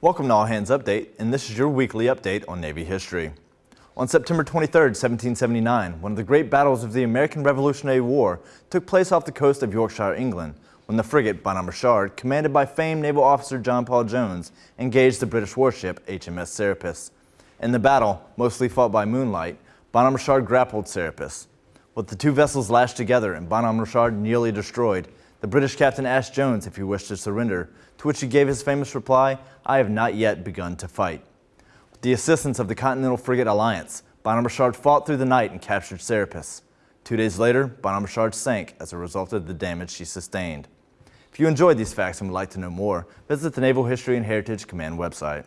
Welcome to All Hands Update, and this is your weekly update on Navy history. On September 23, 1779, one of the great battles of the American Revolutionary War took place off the coast of Yorkshire, England, when the frigate Bonhomme Richard, commanded by famed naval officer John Paul Jones, engaged the British warship HMS Serapis. In the battle, mostly fought by moonlight, Bonhomme Richard grappled Serapis. With the two vessels lashed together and Bonhomme Richard nearly destroyed, the British captain asked Jones if he wished to surrender, to which he gave his famous reply, I have not yet begun to fight. With the assistance of the Continental Frigate Alliance, Bonhomme Richard fought through the night and captured Serapis. Two days later, Bonhomme Richard sank as a result of the damage she sustained. If you enjoyed these facts and would like to know more, visit the Naval History and Heritage Command website.